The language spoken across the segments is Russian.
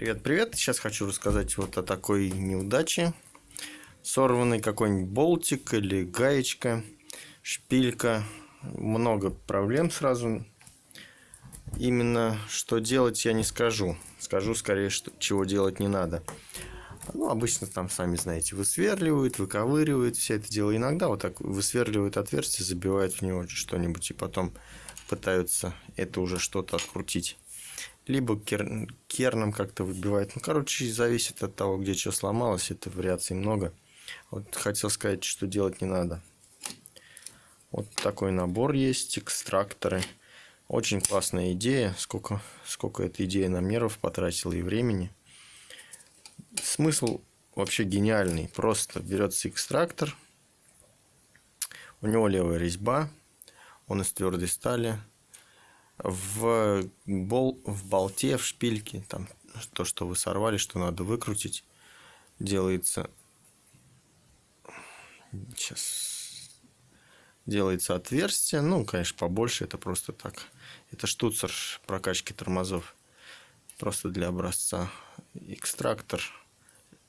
Привет-привет! Сейчас хочу рассказать вот о такой неудаче. Сорванный какой-нибудь болтик или гаечка, шпилька. Много проблем сразу. Именно что делать я не скажу. Скажу скорее, что, чего делать не надо. Ну, обычно там, сами знаете, высверливают, выковыривают все это дело. Иногда вот так высверливают отверстие, забивают в него что-нибудь и потом пытаются это уже что-то открутить либо кер... керном как-то выбивает. Ну, короче, зависит от того, где что сломалось. Это вариаций много. Вот хотел сказать, что делать не надо. Вот такой набор есть, экстракторы. Очень классная идея. Сколько, сколько эта идея нам нервов потратила и времени. Смысл вообще гениальный. Просто берется экстрактор. У него левая резьба. Он из твердой стали в, бол, в болте, в шпильке, там то, что вы сорвали, что надо выкрутить, делается сейчас делается отверстие, ну, конечно, побольше, это просто так. Это штуцер прокачки тормозов, просто для образца. Экстрактор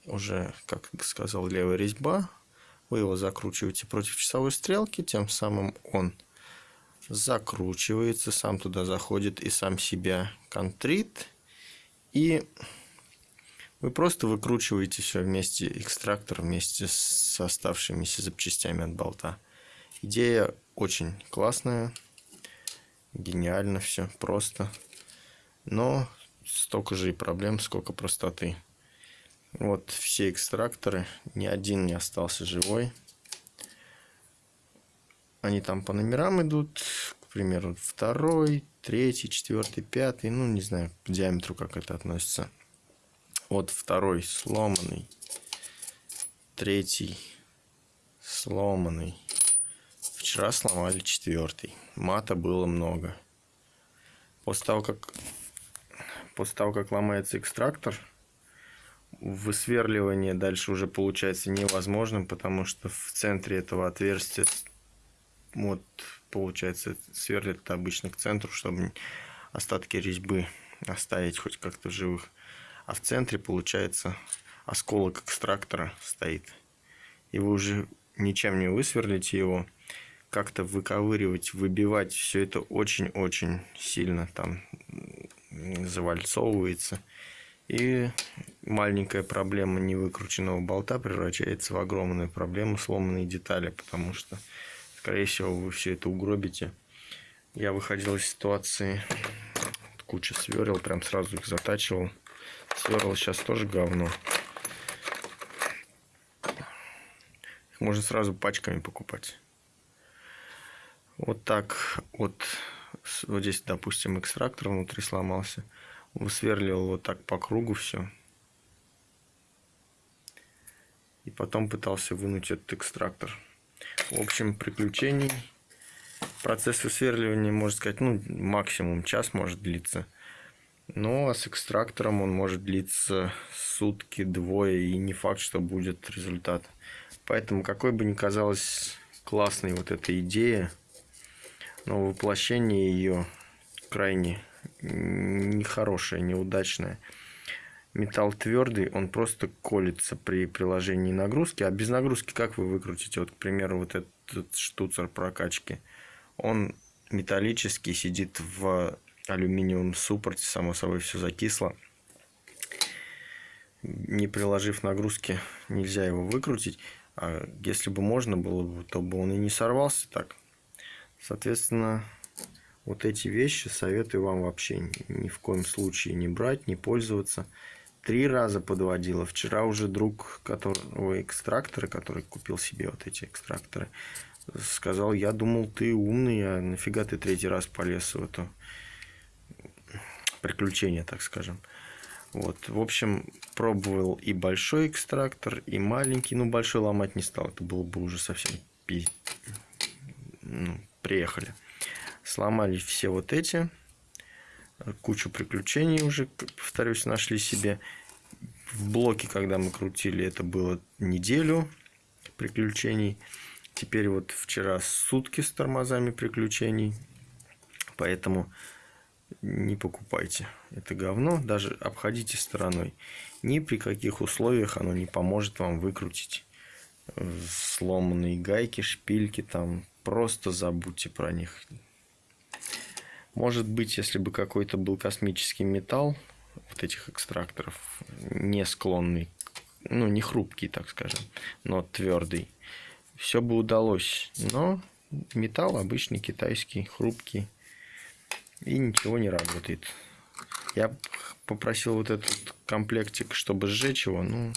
уже, как сказал, левая резьба. Вы его закручиваете против часовой стрелки, тем самым он закручивается, сам туда заходит и сам себя контрит. И вы просто выкручиваете все вместе, экстрактор вместе с оставшимися запчастями от болта. Идея очень классная, гениально все, просто. Но столько же и проблем, сколько простоты. Вот все экстракторы, ни один не остался живой. Они там по номерам идут, к примеру, второй, третий, четвертый, пятый, ну, не знаю, по диаметру как это относится. Вот второй сломанный, третий сломанный. Вчера сломали четвертый. Мата было много. После того, как, после того, как ломается экстрактор, высверливание дальше уже получается невозможным, потому что в центре этого отверстия вот, получается, сверлит обычно к центру, чтобы остатки резьбы оставить хоть как-то живых. А в центре, получается, осколок экстрактора стоит. И вы уже ничем не высверлите его. Как-то выковыривать, выбивать, все это очень-очень сильно там завальцовывается. И маленькая проблема невыкрученного болта превращается в огромную проблему сломанной детали, потому что Скорее всего, вы все это угробите. Я выходил из ситуации, куча сверил, прям сразу их затачивал. Сверл сейчас тоже говно. Их можно сразу пачками покупать. Вот так вот, вот здесь, допустим, экстрактор внутри сломался. Высверлил вот так по кругу все. И потом пытался вынуть этот экстрактор. В общем, приключений. Процесс высверливания, можно сказать, ну, максимум час может длиться. Но а с экстрактором он может длиться сутки, двое, и не факт, что будет результат. Поэтому, какой бы ни казалась классной вот эта идея, но воплощение ее крайне нехорошее, неудачное – металл твердый, он просто колется при приложении нагрузки. А без нагрузки как вы выкрутите? Вот, к примеру, вот этот штуцер прокачки. Он металлический, сидит в алюминиевом суппорте, само собой все закисло. Не приложив нагрузки, нельзя его выкрутить. А если бы можно было, то бы он и не сорвался так. Соответственно, вот эти вещи советую вам вообще ни в коем случае не брать, не пользоваться три раза подводила. Вчера уже друг которого экстракторы, который купил себе вот эти экстракторы, сказал, я думал, ты умный, а нафига ты третий раз полез в это приключение, так скажем. Вот, в общем, пробовал и большой экстрактор, и маленький. Ну, большой ломать не стал, это было бы уже совсем пи... ну, приехали. Сломали все вот эти кучу приключений уже, повторюсь, нашли себе. В блоке, когда мы крутили, это было неделю приключений. Теперь вот вчера сутки с тормозами приключений. Поэтому не покупайте. Это говно, даже обходите стороной. Ни при каких условиях оно не поможет вам выкрутить э, сломанные гайки, шпильки там. Просто забудьте про них. Может быть, если бы какой-то был космический металл, вот этих экстракторов, не склонный, ну, не хрупкий, так скажем, но твердый, все бы удалось. Но металл обычный, китайский, хрупкий, и ничего не работает. Я попросил вот этот комплектик, чтобы сжечь его, ну,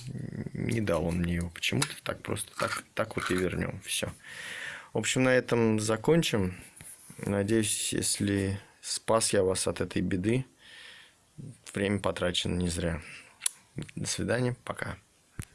не дал он мне его почему-то, так просто, так, так вот и вернем, все. В общем, на этом закончим. Надеюсь, если спас я вас от этой беды, время потрачено не зря. До свидания, пока.